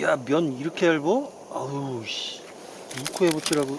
야 면 이렇게 얇어? 아우 씨 6호 해보치라고